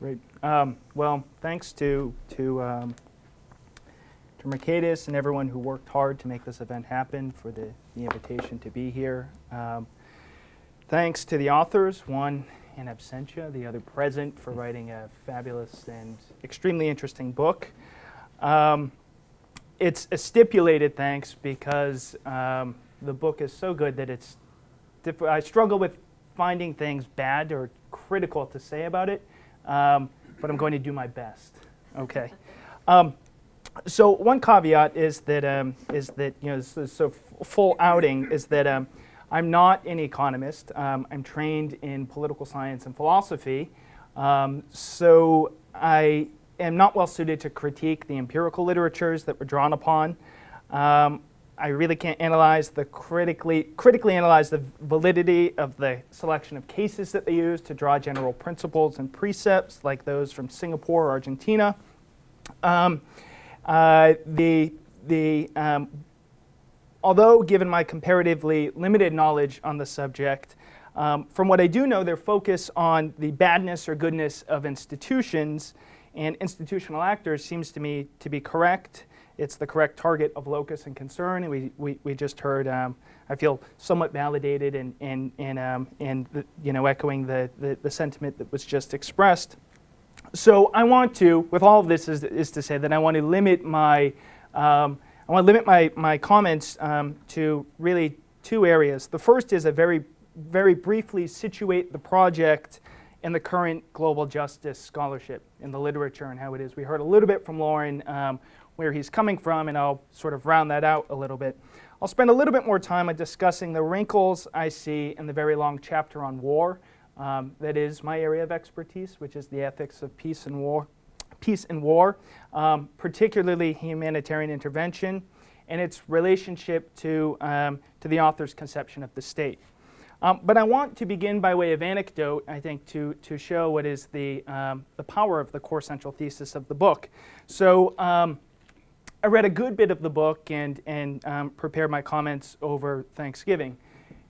Great. Um, well, thanks to to um, to Mercatus and everyone who worked hard to make this event happen for the, the invitation to be here. Um, thanks to the authors, one in absentia, the other present, for writing a fabulous and extremely interesting book. Um, it's a stipulated thanks because um, the book is so good that it's. I struggle with finding things bad or critical to say about it, um, but I'm going to do my best. Okay. Um, so one caveat is that um, is that you know so, so full outing is that um, I'm not an economist. Um, I'm trained in political science and philosophy, um, so I am not well suited to critique the empirical literatures that were drawn upon. Um, I really can't analyze the critically critically analyze the validity of the selection of cases that they use to draw general principles and precepts like those from Singapore or Argentina. Um, uh, the, the, um, although given my comparatively limited knowledge on the subject, um, from what I do know, their focus on the badness or goodness of institutions and institutional actors seems to me to be correct. It's the correct target of locus and concern. And we, we, we just heard, um, I feel somewhat validated in, in, in, um, in the, you know, echoing the, the, the sentiment that was just expressed. So I want to, with all of this, is, is to say that I want to limit my, um, I want to limit my, my comments um, to really two areas. The first is a very, very briefly situate the project in the current global justice scholarship in the literature and how it is. We heard a little bit from Loren um, where he's coming from, and I'll sort of round that out a little bit. I'll spend a little bit more time on discussing the wrinkles I see in the very long chapter on war um, that is my area of expertise, which is the ethics of peace and war, peace and war, um, particularly humanitarian intervention, and its relationship to, um, to the author's conception of the state. Um, but I want to begin by way of anecdote, I think, to, to show what is the, um, the power of the core central thesis of the book. So um, I read a good bit of the book and, and prepared my comments over Thanksgiving.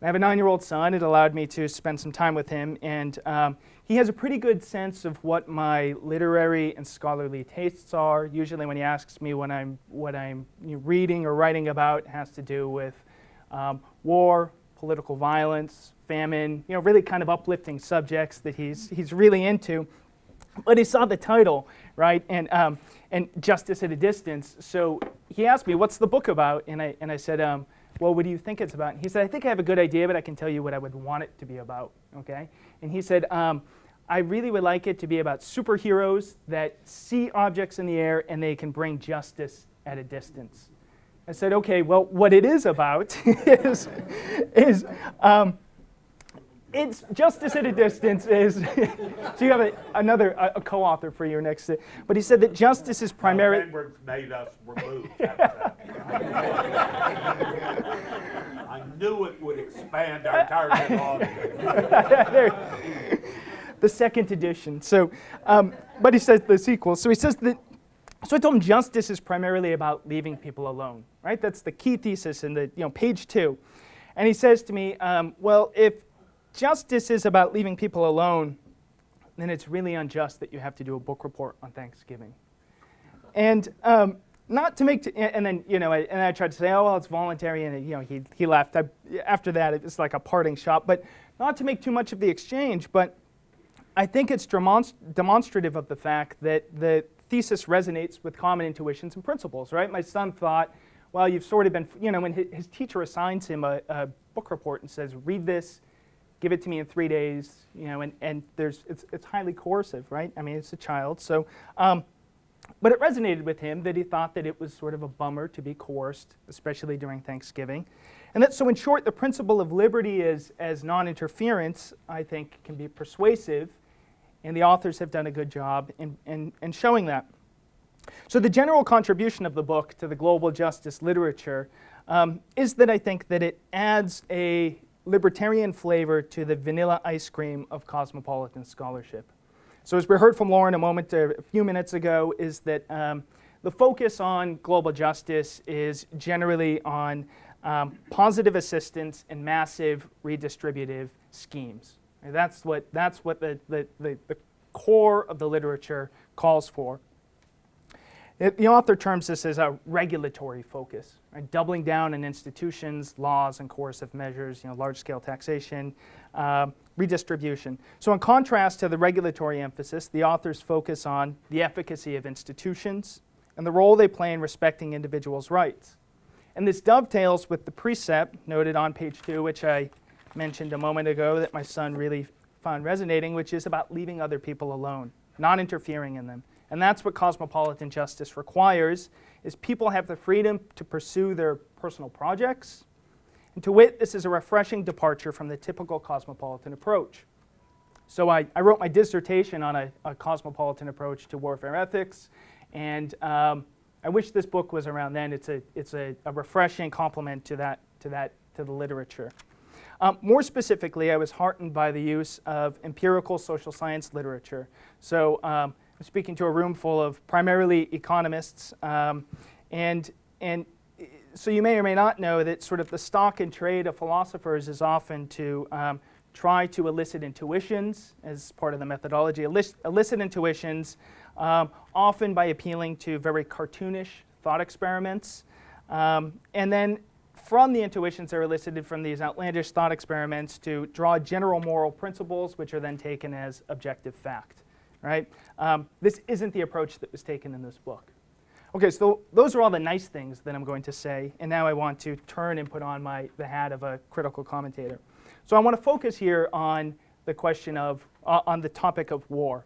I have a nine-year-old son. It allowed me to spend some time with him, and um, he has a pretty good sense of what my literary and scholarly tastes are. Usually, when he asks me what I'm what I'm reading or writing about, has to do with um, war, political violence, famine. You know, really kind of uplifting subjects that he's he's really into. But he saw the title, right, and um, and justice at a distance. So he asked me, "What's the book about?" And I and I said um, well, what do you think it's about? And he said, I think I have a good idea, but I can tell you what I would want it to be about, okay? And he said, um, I really would like it to be about superheroes that see objects in the air and they can bring justice at a distance. I said, okay, well, what it is about is, is um, it's justice at a distance is so you have a, another a, a, co-author for your next but he said that justice is primarily no, made us remove I knew it would expand our target audience. the second edition. So, um, but he says the sequel. So he says that. So I told him justice is primarily about leaving people alone, right? That's the key thesis in the you know page two. And he says to me, um, well, if justice is about leaving people alone, then it's really unjust that you have to do a book report on Thanksgiving. And um, not to make, and then, you know, and I tried to say, oh, well, it's voluntary, and, you know, he, he left. I, after that, it was like a parting shot, but not to make too much of the exchange, but I think it's demonst demonstrative of the fact that the thesis resonates with common intuitions and principles, right? My son thought, well, you've sort of been, you know, when his, his teacher assigns him a, a, book report and says, read this, give it to me in three days, you know, and, and there's, it's, it's highly coercive, right? I mean, it's a child. So, um, but it resonated with him that he thought that it was sort of a bummer to be coerced, especially during Thanksgiving. And that, so in short, the principle of liberty is, as non-interference, I think, can be persuasive, and the authors have done a good job in, in, in showing that. So the general contribution of the book to the global justice literature um, is that I think that it adds a libertarian flavor to the vanilla ice cream of cosmopolitan scholarship. So as we heard from Loren a moment, a few minutes ago, is that um, the focus on global justice is generally on um, positive assistance and massive redistributive schemes. And that's what, that's what the, the, the, the core of the literature calls for. It- the author terms this as a regulatory focus, right? doubling down on institutions, laws, and coercive measures, you know, large-scale taxation, um, redistribution. So in contrast to the regulatory emphasis, the authors focus on the efficacy of institutions and the role they play in respecting individuals' rights. And this dovetails with the precept noted on page two, which I mentioned a moment ago that my son really found resonating, which is about leaving other people alone, not interfering in them. And that's what cosmopolitan justice requires, is people have the freedom to pursue their personal projects. And to wit, this is a refreshing departure from the typical cosmopolitan approach. So I, I wrote my dissertation on a, a cosmopolitan approach to warfare ethics, and um, I wish this book was around then. It's a, it's a, a refreshing complement to that, to that, to the literature. Um, more specifically, I was heartened by the use of empirical social science literature. So um, Speaking to a room full of primarily economists, um, and, and so you may or may not know that sort of the stock and trade of philosophers is often to um, try to elicit intuitions as part of the methodology, elicit, elicit intuitions, um, often by appealing to very cartoonish thought experiments. Um, and then from the intuitions that are elicited from these outlandish thought experiments to draw general moral principles, which are then taken as objective fact. Right? Um, this isn't the approach that was taken in this book. Okay, so those are all the nice things that I'm going to say, and now I want to turn and put on my, the hat of a critical commentator. So I want to focus here on the question of, uh, on the topic of war.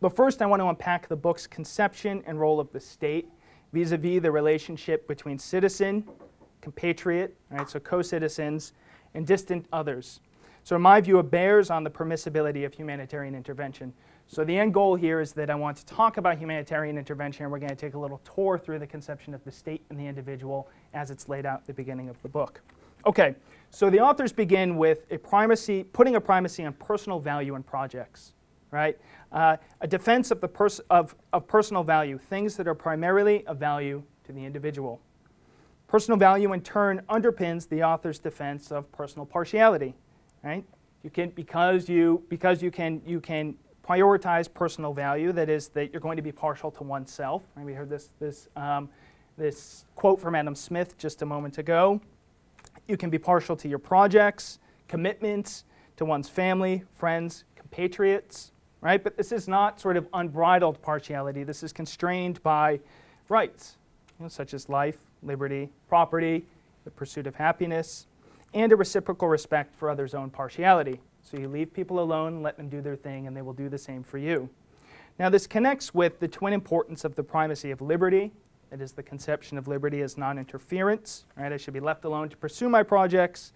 But first I want to unpack the book's conception and role of the state vis-a-vis the relationship between citizen, compatriot, right, so co-citizens, and distant others. So in my view, it bears on the permissibility of humanitarian intervention. So the end goal here is that I want to talk about humanitarian intervention, and we're going to take a little tour through the conception of the state and the individual as it's laid out at the beginning of the book. Okay, so the authors begin with a primacy, putting a primacy on personal value and projects, right? Uh, a defense of, the pers- of, of personal value, things that are primarily of value to the individual. Personal value, in turn, underpins the author's defense of personal partiality, right? You can, because you, because you can, you can prioritize personal value, that is, that you're going to be partial to oneself. Right? We heard this, this, um, this quote from Adam Smith just a moment ago. You can be partial to your projects, commitments, to one's family, friends, compatriots, right? But this is not sort of unbridled partiality. This is constrained by rights, you know, such as life, liberty, property, the pursuit of happiness, and a reciprocal respect for others' own partiality. So you leave people alone, let them do their thing, and they will do the same for you. Now, this connects with the twin importance of the primacy of liberty. That is the conception of liberty as non interference. Right? I should be left alone to pursue my projects,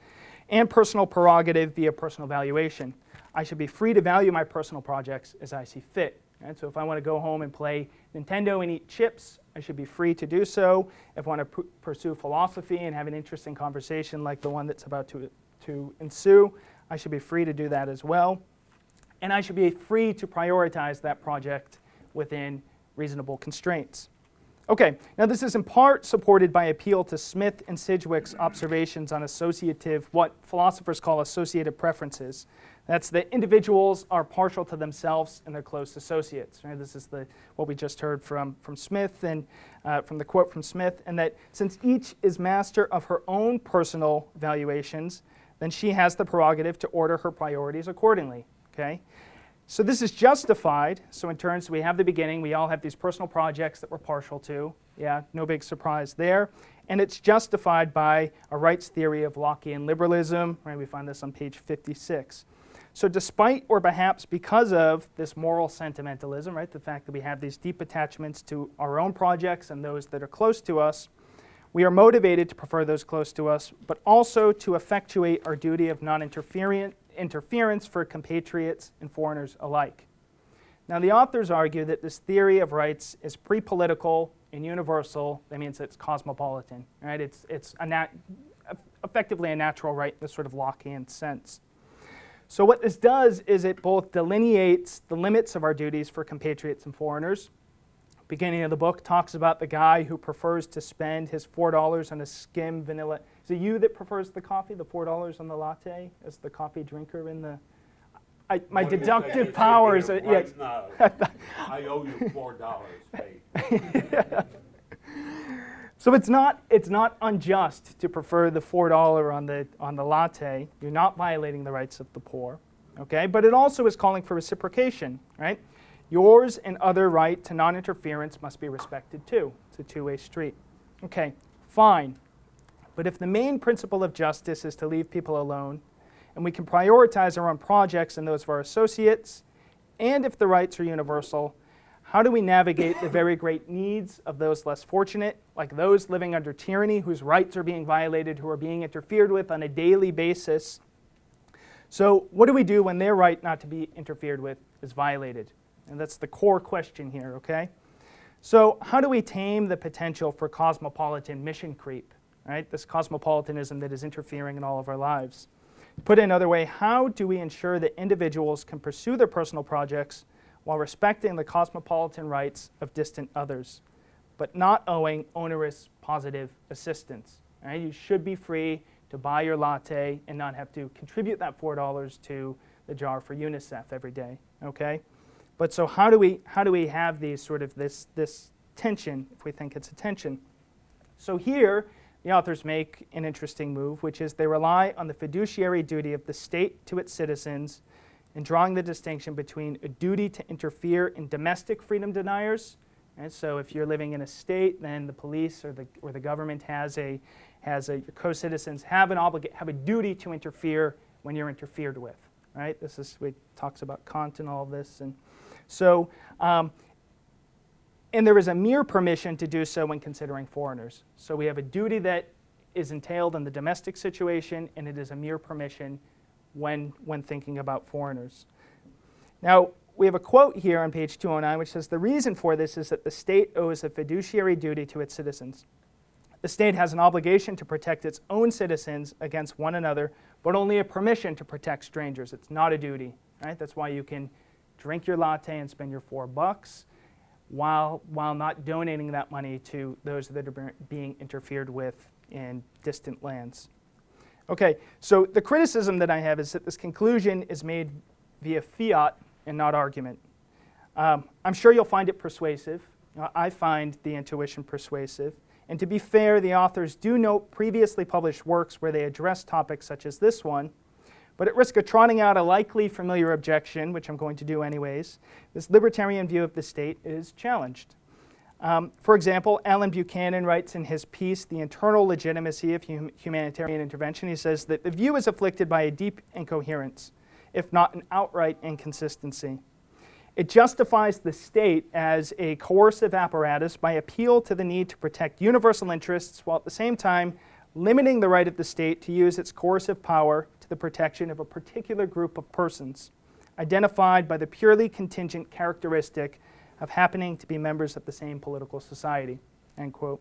and personal prerogative via personal valuation. I should be free to value my personal projects as I see fit. Right? So if I want to go home and play Nintendo and eat chips, I should be free to do so. If I want to pursue philosophy and have an interesting conversation like the one that's about to, to ensue, I should be free to do that as well. And I should be free to prioritize that project within reasonable constraints. Okay, now this is in part supported by appeal to Smith and Sidgwick's observations on associative, what philosophers call associative preferences. That's that individuals are partial to themselves and their close associates. Right? This is the, what we just heard from, from Smith and uh, from the quote from Smith, and that since each is master of her own personal valuations, then she has the prerogative to order her priorities accordingly. Okay? So this is justified. So in terms, we have the beginning. We all have these personal projects that we're partial to. Yeah, no big surprise there. And it's justified by a rights theory of Lockean liberalism. Right? We find this on page 56. So despite or perhaps because of this moral sentimentalism, right, the fact that we have these deep attachments to our own projects and those that are close to us, we are motivated to prefer those close to us, but also to effectuate our duty of non-interference for compatriots and foreigners alike. Now, the authors argue that this theory of rights is pre-political and universal. That means it's cosmopolitan, right? It's, it's a effectively a natural right in this sort of Lockean sense. So what this does is it both delineates the limits of our duties for compatriots and foreigners, beginning of the book talks about the guy who prefers to spend his $4 on a skim vanilla. Is it you that prefers the coffee, the $4 on the latte, as the coffee drinker in the. I, my What do you think deductive powers, are, yeah, now, I owe you four dollars, Pete. So it's not, it's not unjust to prefer the $4 on the, on the latte. You're not violating the rights of the poor, okay? But it also is calling for reciprocation, right? Yours and other right to non-interference must be respected too. It's a two-way street. Okay, fine. But if the main principle of justice is to leave people alone, and we can prioritize our own projects and those of our associates, and if the rights are universal, how do we navigate the very great needs of those less fortunate, like those living under tyranny whose rights are being violated, who are being interfered with on a daily basis? So, what do we do when their right not to be interfered with is violated? And that's the core question here, okay? So, how do we tame the potential for cosmopolitan mission creep, right? This cosmopolitanism that is interfering in all of our lives. Put it another way, how do we ensure that individuals can pursue their personal projects while respecting the cosmopolitan rights of distant others, but not owing onerous positive assistance. Right? You should be free to buy your latte and not have to contribute that $4 to the jar for UNICEF every day. Okay? But so how do we how do we have these sort of this this tension if we think it's a tension? So here the authors make an interesting move, which is they rely on the fiduciary duty of the state to its citizens in drawing the distinction between a duty to interfere in domestic freedom deniers. And so if you're living in a state, then the police or the, or the government has a, has a, your co-citizens have an obliga- have a duty to interfere when you're interfered with, right? This is, we talks about Kant and all this. And so, um, and there is a mere permission to do so when considering foreigners. So we have a duty that is entailed in the domestic situation, and it is a mere permission when, when thinking about foreigners. Now, we have a quote here on page 209 which says the reason for this is that the state owes a fiduciary duty to its citizens. The state has an obligation to protect its own citizens against one another, but only a permission to protect strangers. It's not a duty, right? That's why you can drink your latte and spend your four bucks while, while not donating that money to those that are being interfered with in distant lands. Okay, so the criticism that I have is that this conclusion is made via fiat and not argument. Um, I'm sure you'll find it persuasive. Uh, I find the intuition persuasive. And to be fair, the authors do note previously published works where they address topics such as this one. But at risk of trotting out a likely familiar objection, which I'm going to do anyways, this libertarian view of the state is challenged. Um, for example, Allen Buchanan writes in his piece, The Internal Legitimacy of hum Humanitarian Intervention, he says that the view is afflicted by a deep incoherence, if not an outright inconsistency. It justifies the state as a coercive apparatus by appeal to the need to protect universal interests while at the same time limiting the right of the state to use its coercive power to the protection of a particular group of persons, identified by the purely contingent characteristic of happening to be members of the same political society, end quote.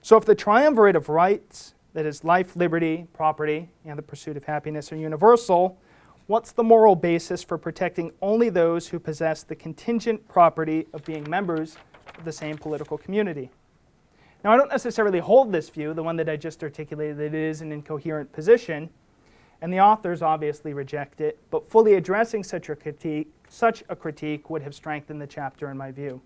So if the triumvirate of rights, that is life, liberty, property, and the pursuit of happiness are universal, what's the moral basis for protecting only those who possess the contingent property of being members of the same political community? Now, I don't necessarily hold this view, the one that I just articulated, that it is an incoherent position, and the authors obviously reject it, but fully addressing such a critique, such a critique would have strengthened the chapter in my view.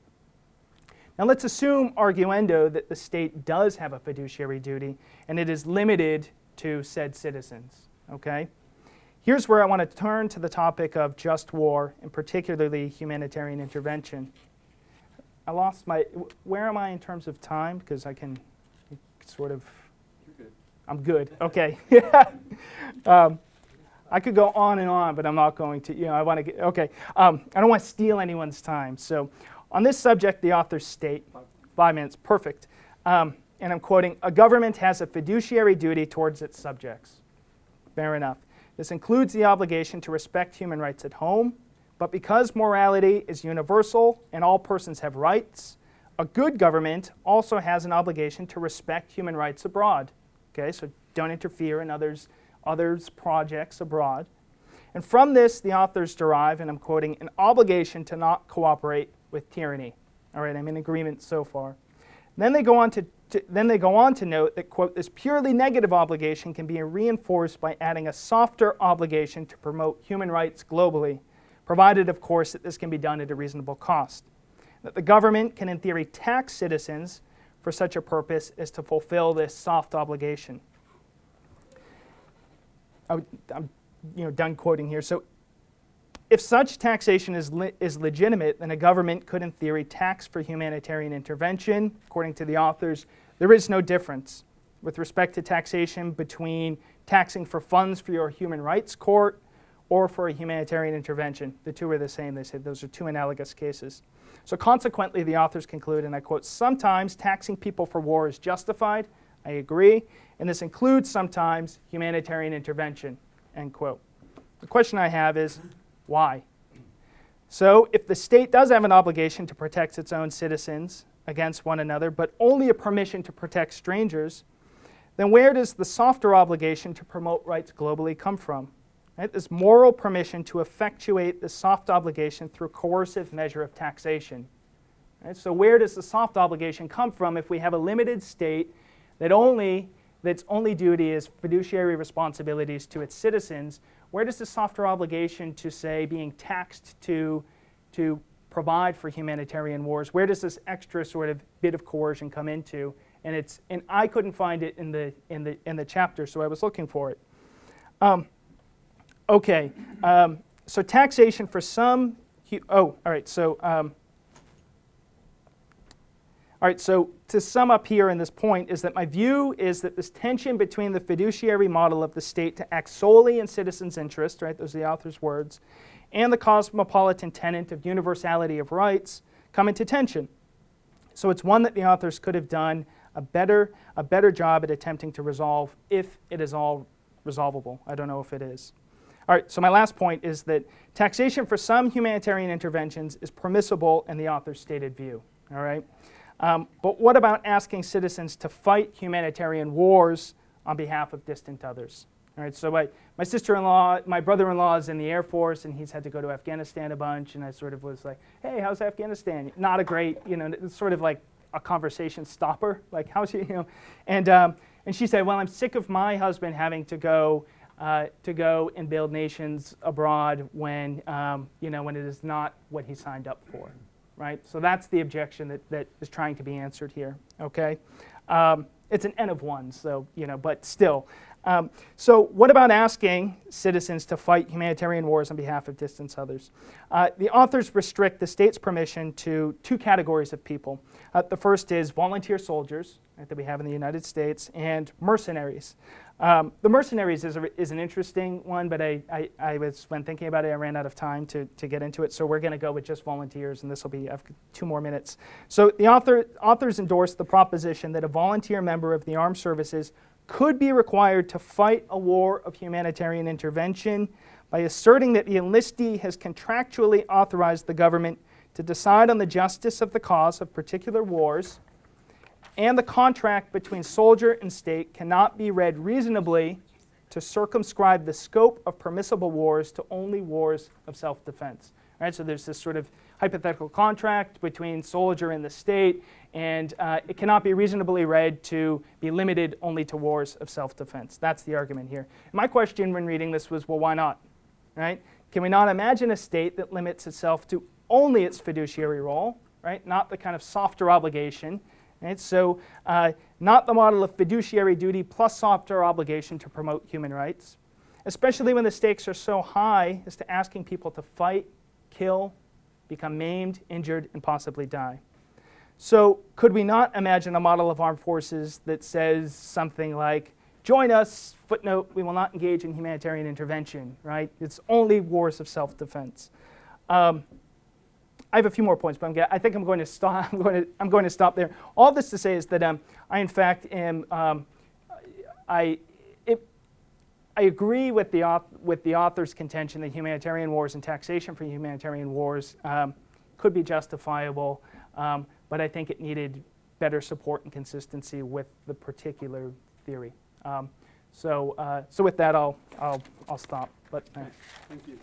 Now let's assume arguendo that the state does have a fiduciary duty and it is limited to said citizens, okay? Here's where I want to turn to the topic of just war and particularly humanitarian intervention. I lost my, where am I in terms of time? Because I can sort of good. I'm good. Okay. um, I could go on and on, but I'm not going to. You know, I want to get. Okay. Um, I don't want to steal anyone's time. So, on this subject, the authors state, five minutes, perfect. Um, and I'm quoting: "A government has a fiduciary duty towards its subjects." Fair enough. This includes the obligation to respect human rights at home, but because morality is universal and all persons have rights, a good government also has an obligation to respect human rights abroad. Okay, so don't interfere in others, others' projects abroad. And from this, the authors derive, and I'm quoting, an obligation to not cooperate with tyranny. All right, I'm in agreement so far. then they go on to to- then they go on to note that, quote, this purely negative obligation can be reinforced by adding a softer obligation to promote human rights globally, provided, of course, that this can be done at a reasonable cost. That the government can, in theory, tax citizens for such a purpose as to fulfill this soft obligation. I would- I'm you know, done quoting here. So if such taxation is, le- is legitimate, then a government could, in theory, tax for humanitarian intervention. According to the authors, there is no difference with respect to taxation between taxing for funds for your human rights court or for a humanitarian intervention. The two are the same. They say those are two analogous cases. So consequently, the authors conclude, and I quote, sometimes taxing people for war is justified. I agree. And this includes sometimes humanitarian intervention, end quote. The question I have is, why? So, if the state does have an obligation to protect its own citizens against one another, but only a permission to protect strangers, then where does the softer obligation to promote rights globally come from? Right? This moral permission to effectuate the soft obligation through coercive measure of taxation. Right? So, where does the soft obligation come from if we have a limited state that only that's only duty is fiduciary responsibilities to its citizens? Where does the softer obligation to say being taxed to to provide for humanitarian wars? Where does this extra sort of bit of coercion come into? And it's and I couldn't find it in the in the in the chapter, so I was looking for it. Um, okay, um, so taxation for some. Oh, all right. So. Um, all right, so to sum up here in this point is that my view is that this tension between the fiduciary model of the state to act solely in citizens' interest, right, those are the author's words, and the cosmopolitan tenet of universality of rights come into tension. So it's one that the authors could have done a better, a better job at attempting to resolve if it is all resolvable. I don't know if it is. All right, so my last point is that taxation for some humanitarian interventions is permissible in the author's stated view. All right? Um, but what about asking citizens to fight humanitarian wars on behalf of distant others? All right, so my, my sister-in-law, my brother-in-law is in the Air Force, and he's had to go to Afghanistan a bunch, and I sort of was like, hey, how's Afghanistan? Not a great, you know, it's sort of like a conversation stopper, like, how's you, you know? And, um, and she said, well, I'm sick of my husband having to go, uh, to go and build nations abroad when, um, you know, when it is not what he signed up for right? So that's the objection that, that is trying to be answered here, okay? Um, it's an N of one, so, you know, but still. Um, so what about asking citizens to fight humanitarian wars on behalf of distant others? Uh, the authors restrict the state's permission to two categories of people. Uh, the first is volunteer soldiers right, that we have in the United States and mercenaries. Um, the mercenaries is, a, is an interesting one, but I, I, I, was, when thinking about it, I ran out of time to, to get into it. So we're going to go with just volunteers, and this will be two more minutes. So the author, authors endorse the proposition that a volunteer member of the armed services could be required to fight a war of humanitarian intervention by asserting that the enlistee has contractually authorized the government to decide on the justice of the cause of particular wars and the contract between soldier and state cannot be read reasonably to circumscribe the scope of permissible wars to only wars of self-defense. Right? So there's this sort of hypothetical contract between soldier and the state, and uh, it cannot be reasonably read to be limited only to wars of self-defense. That's the argument here. My question when reading this was, well, why not? Right? Can we not imagine a state that limits itself to only its fiduciary role, right? Not the kind of softer obligation, Right? So, uh, not the model of fiduciary duty plus softer obligation to promote human rights, especially when the stakes are so high as to asking people to fight, kill, become maimed, injured, and possibly die. So, could we not imagine a model of armed forces that says something like, join us, footnote, we will not engage in humanitarian intervention, right? It's only wars of self defense. Um, I have a few more points, but I think I'm going to stop. I'm going to, I'm going to stop there. All this to say is that um, I, in fact, am um, I, I agree with the with the author's contention that humanitarian wars and taxation for humanitarian wars um, could be justifiable, um, but I think it needed better support and consistency with the particular theory. Um, so, uh, so with that, I'll, I'll, I'll stop. But uh, Thank you.